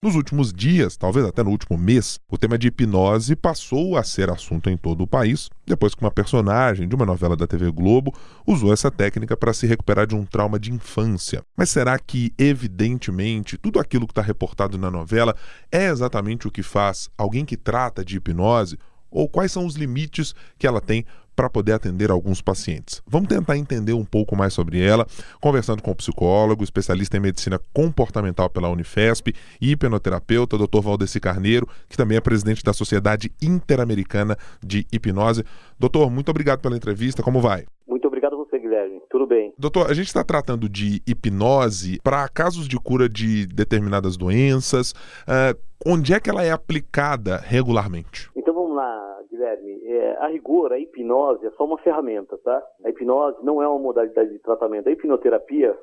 Nos últimos dias, talvez até no último mês, o tema de hipnose passou a ser assunto em todo o país, depois que uma personagem de uma novela da TV Globo usou essa técnica para se recuperar de um trauma de infância. Mas será que, evidentemente, tudo aquilo que está reportado na novela é exatamente o que faz alguém que trata de hipnose? Ou quais são os limites que ela tem para poder atender alguns pacientes. Vamos tentar entender um pouco mais sobre ela, conversando com o psicólogo, especialista em medicina comportamental pela Unifesp e hipnoterapeuta, Dr. Valdeci Carneiro, que também é presidente da Sociedade Interamericana de Hipnose. Doutor, muito obrigado pela entrevista. Como vai? Muito obrigado a você, Guilherme. Tudo bem. Doutor, a gente está tratando de hipnose para casos de cura de determinadas doenças. Uh, onde é que ela é aplicada regularmente? Então a rigor, a hipnose é só uma ferramenta, tá? A hipnose não é uma modalidade de tratamento. A hipnoterapia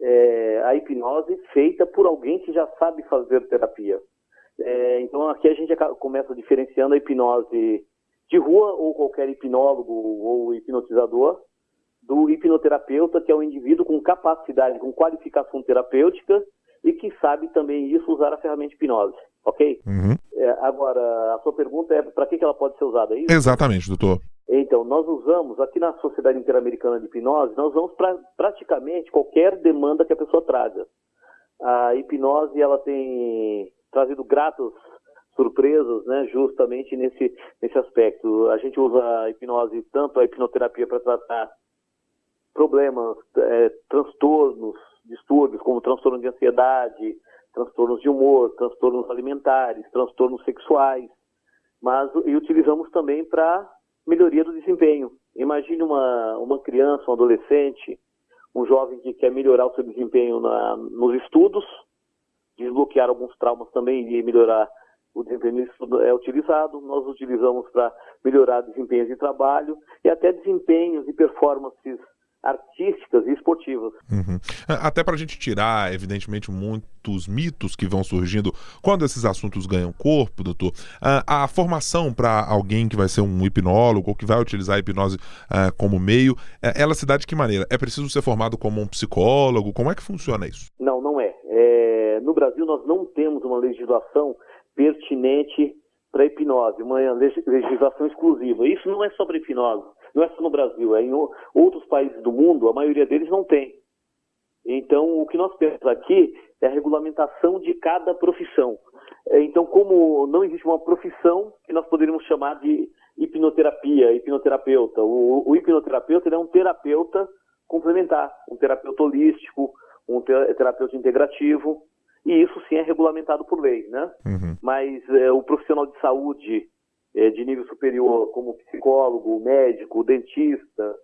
é a hipnose feita por alguém que já sabe fazer terapia. É, então aqui a gente começa diferenciando a hipnose de rua ou qualquer hipnólogo ou hipnotizador do hipnoterapeuta, que é um indivíduo com capacidade, com qualificação terapêutica e que sabe também isso usar a ferramenta hipnose, ok? Uhum. É, agora, a sua pergunta é para que, que ela pode ser usada, é isso? Exatamente, doutor. Então, nós usamos, aqui na Sociedade Interamericana de Hipnose, nós usamos para praticamente qualquer demanda que a pessoa traga. A hipnose, ela tem trazido gratos surpresas, né, justamente nesse, nesse aspecto. A gente usa a hipnose, tanto a hipnoterapia para tratar problemas, é, transtornos, distúrbios como transtorno de ansiedade, transtornos de humor, transtornos alimentares, transtornos sexuais, mas e utilizamos também para melhoria do desempenho. Imagine uma, uma criança, um adolescente, um jovem que quer melhorar o seu desempenho na, nos estudos, desbloquear alguns traumas também e melhorar o desempenho é utilizado. Nós utilizamos para melhorar desempenhos de trabalho e até desempenhos e performances artísticas e esportivas. Uhum. Até para a gente tirar, evidentemente, muitos mitos que vão surgindo quando esses assuntos ganham corpo, doutor. A, a formação para alguém que vai ser um hipnólogo ou que vai utilizar a hipnose uh, como meio, é, ela se dá de que maneira? É preciso ser formado como um psicólogo? Como é que funciona isso? Não, não é. é no Brasil, nós não temos uma legislação pertinente para hipnose, uma legislação exclusiva. Isso não é só para hipnose não é só no Brasil, é em outros países do mundo, a maioria deles não tem. Então, o que nós temos aqui é a regulamentação de cada profissão. É, então, como não existe uma profissão que nós poderíamos chamar de hipnoterapia, hipnoterapeuta, o, o hipnoterapeuta é um terapeuta complementar, um terapeuta holístico, um terapeuta integrativo, e isso sim é regulamentado por lei, né? Uhum. Mas é, o profissional de saúde é, de nível superior, como psicólogo, médico, dentista,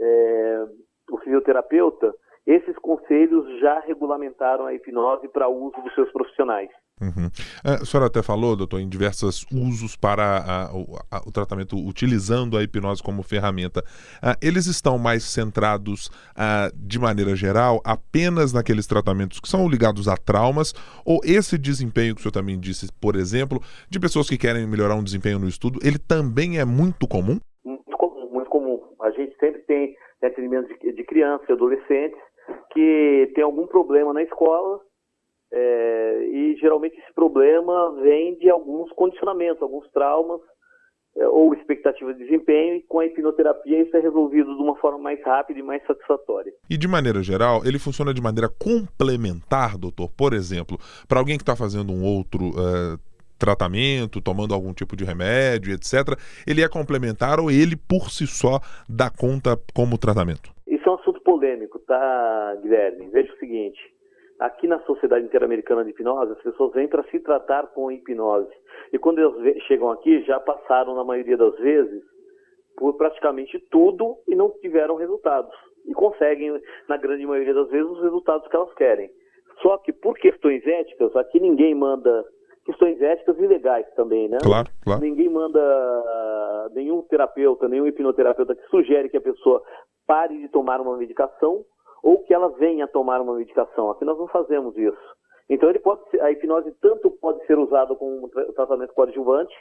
é, o fisioterapeuta, esses conselhos já regulamentaram a hipnose para uso dos seus profissionais. Uhum. É, a senhora até falou, doutor, em diversos usos para a, a, o tratamento utilizando a hipnose como ferramenta. Uh, eles estão mais centrados, uh, de maneira geral, apenas naqueles tratamentos que são ligados a traumas, ou esse desempenho que o senhor também disse, por exemplo, de pessoas que querem melhorar um desempenho no estudo, ele também é muito comum? Muito comum, muito comum. A gente sempre tem atendimento de, de crianças e adolescentes que tem algum problema na escola é, e geralmente esse problema vem de alguns condicionamentos, alguns traumas é, ou expectativa de desempenho, e com a hipnoterapia isso é resolvido de uma forma mais rápida e mais satisfatória. E de maneira geral, ele funciona de maneira complementar, doutor? Por exemplo, para alguém que está fazendo um outro. Uh, tratamento, tomando algum tipo de remédio, etc., ele é complementar ou ele por si só dá conta como tratamento? Isso é um assunto polêmico, tá, Guilherme? Veja o seguinte: Aqui na Sociedade Interamericana de Hipnose, as pessoas vêm para se tratar com hipnose. E quando eles chegam aqui, já passaram, na maioria das vezes, por praticamente tudo e não tiveram resultados. E conseguem, na grande maioria das vezes, os resultados que elas querem. Só que por questões éticas, aqui ninguém manda. Questões éticas e legais também, né? Claro, claro. Ninguém manda nenhum terapeuta, nenhum hipnoterapeuta que sugere que a pessoa pare de tomar uma medicação ou que ela venha tomar uma medicação. Aqui nós não fazemos isso. Então ele pode a hipnose tanto pode ser usada como um tratamento coadjuvante,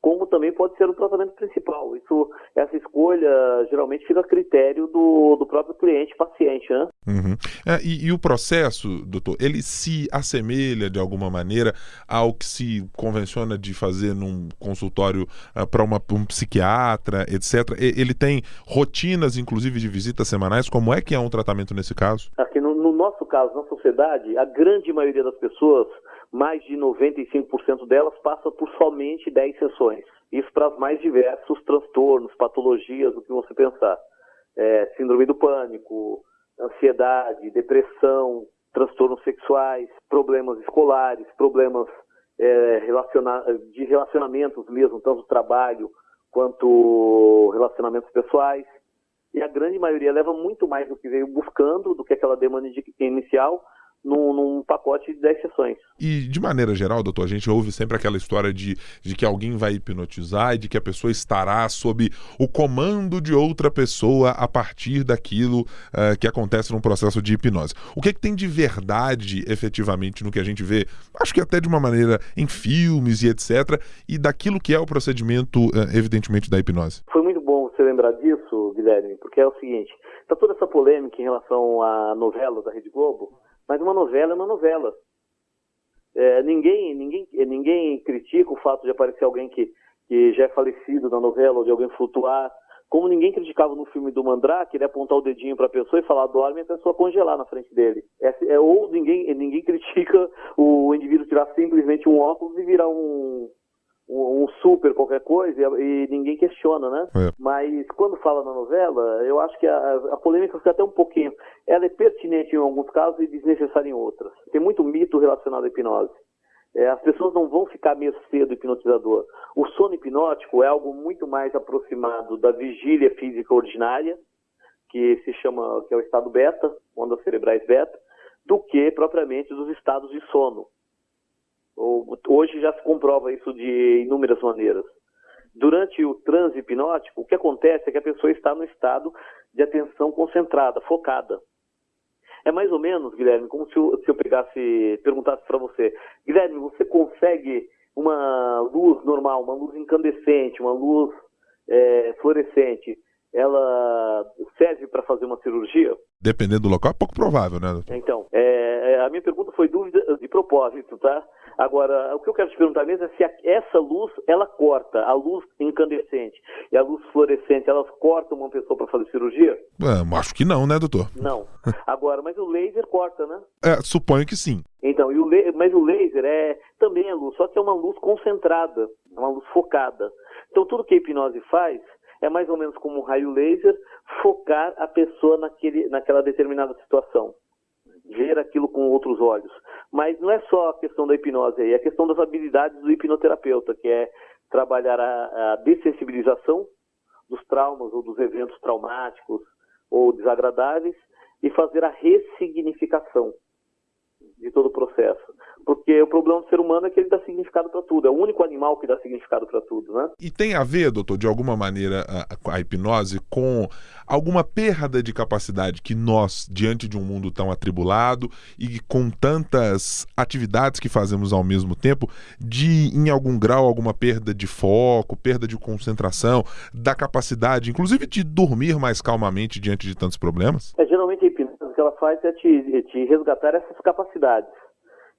como também pode ser o tratamento principal. Isso, essa escolha geralmente fica a critério do, do próprio cliente, paciente, né? Uhum. É, e, e, o processo, doutor, ele se assemelha de alguma maneira ao que se convenciona de fazer num consultório uh, para um psiquiatra, etc. Ele tem rotinas, inclusive, de visitas semanais. Como é que é um tratamento nesse caso? Aqui no, no nosso caso, na sociedade, a grande maioria das pessoas mais de 95% delas passa por somente 10 sessões. Isso para os mais diversos transtornos, patologias, o que você pensar. É, síndrome do pânico, ansiedade, depressão, transtornos sexuais, problemas escolares, problemas é, relaciona de relacionamentos mesmo, tanto trabalho quanto relacionamentos pessoais. E a grande maioria leva muito mais do que veio buscando, do que aquela demanda inicial, num, num, pacote de 10 sessões. E de maneira geral, doutor, a gente ouve sempre aquela história de, de que alguém vai hipnotizar e de que a pessoa estará sob o comando de outra pessoa a partir daquilo uh, que acontece num processo de hipnose. O que, é que tem de verdade efetivamente no que a gente vê, acho que até de uma maneira em filmes e etc., e daquilo que é o procedimento, uh, evidentemente, da hipnose? Foi muito bom você lembrar disso, Guilherme, porque é o seguinte: está toda essa polêmica em relação à novela da Rede Globo mas uma novela é uma novela. É, ninguém, ninguém, ninguém critica o fato de aparecer alguém que, que já é falecido na novela ou de alguém flutuar. Como ninguém criticava no filme do Mandrake, ele apontar o dedinho para a pessoa e falar dorme e a pessoa congelar na frente dele. É, é, ou ninguém, ninguém critica o indivíduo tirar simplesmente um óculos e virar um, um, super qualquer coisa e, e ninguém questiona, né? É. Mas quando fala na novela, eu acho que a, a, polêmica fica até um pouquinho. Ela é pertinente em alguns casos e desnecessária em outros. Tem muito mito relacionado à hipnose. É, as pessoas não vão ficar meio cedo hipnotizador. O sono hipnótico é algo muito mais aproximado da vigília física ordinária, que se chama, que é o estado beta, ondas cerebrais beta, do que propriamente dos estados de sono. Hoje já se comprova isso de inúmeras maneiras. Durante o transe hipnótico, o que acontece é que a pessoa está no estado de atenção concentrada, focada. É mais ou menos, Guilherme, como se eu, se eu pegasse, perguntasse para você, Guilherme, você consegue uma luz normal, uma luz incandescente, uma luz é, fluorescente, ela serve para fazer uma cirurgia? Dependendo do local, é pouco provável, né? Doutor? Então, é, é a minha pergunta foi dúvida de propósito, tá? Agora, o que eu quero te perguntar mesmo é se a, essa luz, ela corta, a luz incandescente e a luz fluorescente, elas cortam uma pessoa para fazer cirurgia? É, acho que não, né, doutor? Não. Agora, mas o laser corta, né? É, suponho que sim. Então, e o mas o laser é também é luz, só que é uma luz concentrada, é uma luz focada. Então, tudo que a hipnose faz é mais ou menos como um raio laser focar a pessoa naquele, naquela determinada situação ver aquilo com outros olhos. Mas não é só a questão da hipnose aí, é a questão das habilidades do hipnoterapeuta, que é trabalhar a, a dessensibilização dos traumas ou dos eventos traumáticos ou desagradáveis e fazer a ressignificação de todo o processo. Porque o problema do ser humano é que ele dá significado para tudo. É o único animal que dá significado para tudo, né? E tem a ver, doutor, de alguma maneira, a, a, hipnose com alguma perda de capacidade que nós, diante de um mundo tão atribulado e com tantas atividades que fazemos ao mesmo tempo, de, em algum grau, alguma perda de foco, perda de concentração, da capacidade, inclusive, de dormir mais calmamente diante de tantos problemas? É, geralmente a hipnose que ela faz é te, te resgatar essas capacidades.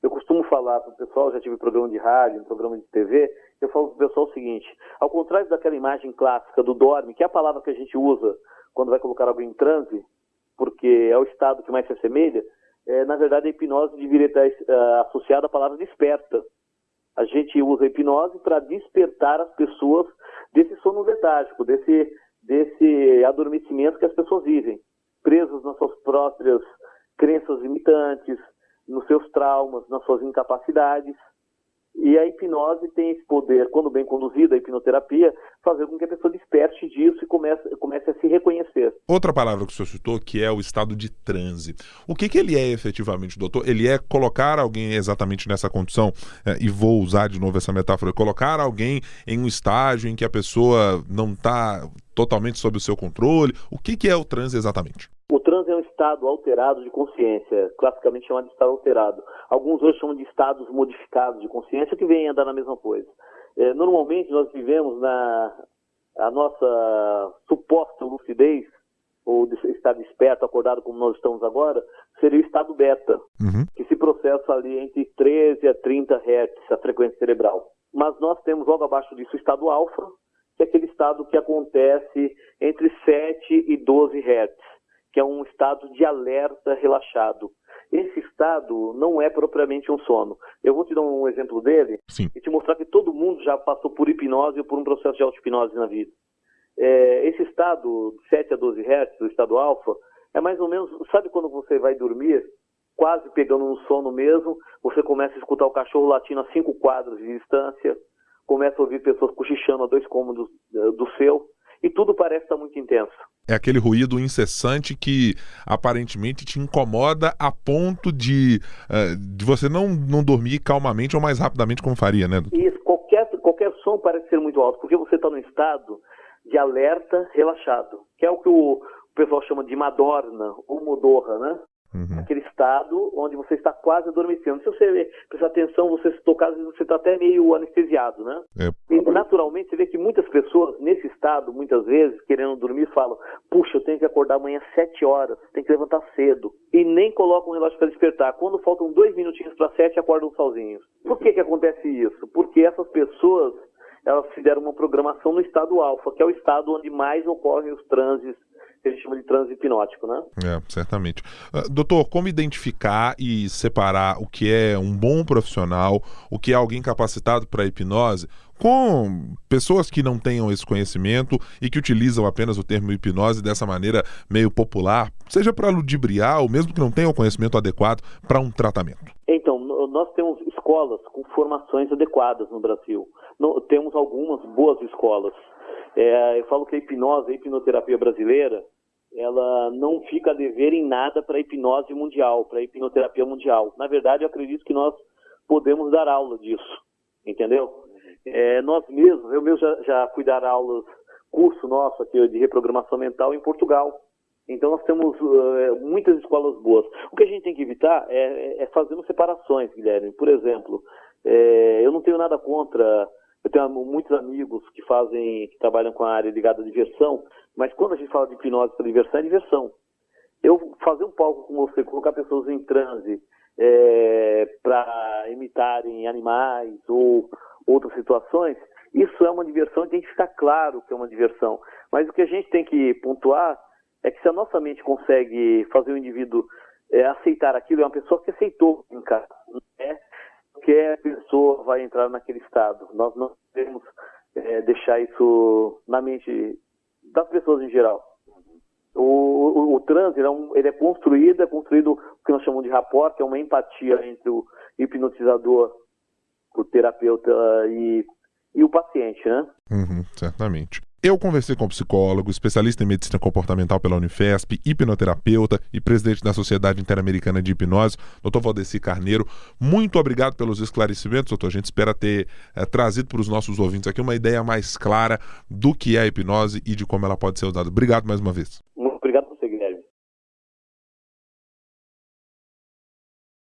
Eu costumo falar para o pessoal, já tive programa de rádio, programa de TV, eu falo para o pessoal o seguinte, ao contrário daquela imagem clássica do dorme, que é a palavra que a gente usa quando vai colocar alguém em transe, porque é o estado que mais se assemelha, é, na verdade a hipnose deveria estar uh, associada à palavra desperta. A gente usa a hipnose para despertar as pessoas desse sono letárgico, desse, desse adormecimento que as pessoas vivem, presas nas suas próprias crenças limitantes, nos seus traumas, nas suas incapacidades. E a hipnose tem esse poder, quando bem conduzida, a hipnoterapia, fazer com que a pessoa desperte disso e comece, comece a se reconhecer. Outra palavra que o senhor citou, que é o estado de transe. O que, que ele é efetivamente, doutor? Ele é colocar alguém exatamente nessa condição, é, e vou usar de novo essa metáfora, colocar alguém em um estágio em que a pessoa não está totalmente sob o seu controle. O que, que é o transe exatamente? O transe é um estado alterado de consciência, classicamente chamado de estado alterado. Alguns hoje chamam de estados modificados de consciência, que vêm a dar na mesma coisa. É, normalmente nós vivemos na a nossa suposta lucidez, ou de estar desperto, acordado como nós estamos agora, seria o estado beta, uhum. que se processa ali entre 13 a 30 Hz, a frequência cerebral. Mas nós temos logo abaixo disso o estado alfa, que é aquele estado que acontece entre 7 e 12 Hz, que é um estado de alerta relaxado. Esse estado não é propriamente um sono. Eu vou te dar um exemplo dele Sim. e te mostrar que todo mundo já passou por hipnose ou por um processo de auto-hipnose na vida. É, esse estado, 7 a 12 Hz, o estado alfa, é mais ou menos, sabe quando você vai dormir, quase pegando no sono mesmo, você começa a escutar o cachorro latindo a cinco quadros de distância, começa a ouvir pessoas cochichando a dois cômodos eh, do seu, e tudo parece estar muito intenso. É aquele ruído incessante que aparentemente te incomoda a ponto de, uh, de você não, não dormir calmamente ou mais rapidamente como faria, né? Isso, qualquer, qualquer som parece ser muito alto, porque você está num estado de alerta relaxado, que é o que o, o pessoal chama de Madorna ou Modorra, né? Uhum. Aquele estado onde você está quase adormecendo. Se você prestar atenção, você se tocar, às vezes você está até meio anestesiado, né? É. E naturalmente você vê que muitas pessoas nesse estado, muitas vezes, querendo dormir, falam: puxa, eu tenho que acordar amanhã às 7 horas, tem que levantar cedo. E nem colocam um relógio para despertar. Quando faltam dois minutinhos para sete, acordam sozinhos. Por que, que acontece isso? Porque essas pessoas elas fizeram uma programação no estado alfa, que é o estado onde mais ocorrem os transes que a gente chama de transe hipnótico, né? É, certamente. Uh, doutor, como identificar e separar o que é um bom profissional, o que é alguém capacitado para hipnose, com pessoas que não tenham esse conhecimento e que utilizam apenas o termo hipnose dessa maneira meio popular, seja para ludibriar ou mesmo que não tenham o conhecimento adequado para um tratamento? Então, nós temos escolas com formações adequadas no Brasil. temos algumas boas escolas. É, eu falo que a hipnose, a hipnoterapia brasileira, ela não fica a dever em nada para a hipnose mundial, para a hipnoterapia mundial. Na verdade, eu acredito que nós podemos dar aula disso, entendeu? É, nós mesmos, eu mesmo já, já fui dar aulas, curso nosso aqui de reprogramação mental em Portugal. Então nós temos uh, muitas escolas boas. O que a gente tem que evitar é, é fazendo separações, Guilherme. Por exemplo, é, eu não tenho nada contra eu tenho muitos amigos que fazem, que trabalham com a área ligada à diversão, mas quando a gente fala de hipnose para diversão, é diversão. Eu fazer um palco com você, colocar pessoas em transe é, para imitarem animais ou outras situações, isso é uma diversão e tem que ficar claro que é uma diversão. Mas o que a gente tem que pontuar é que se a nossa mente consegue fazer o indivíduo é, aceitar aquilo, é uma pessoa que aceitou é qualquer pessoa vai entrar naquele estado. Nós não devemos é, deixar isso na mente das pessoas em geral. O, o, o ele é, um, ele é, construído, é construído o que nós chamamos de rapport, que é uma empatia entre o hipnotizador, o terapeuta e, e o paciente, né? Uhum, certamente. Eu conversei com um psicólogo, especialista em medicina comportamental pela Unifesp, hipnoterapeuta e presidente da Sociedade Interamericana de Hipnose, Dr. Valdeci Carneiro. Muito obrigado pelos esclarecimentos, doutor. A gente espera ter é, trazido para os nossos ouvintes aqui uma ideia mais clara do que é a hipnose e de como ela pode ser usada. Obrigado mais uma vez.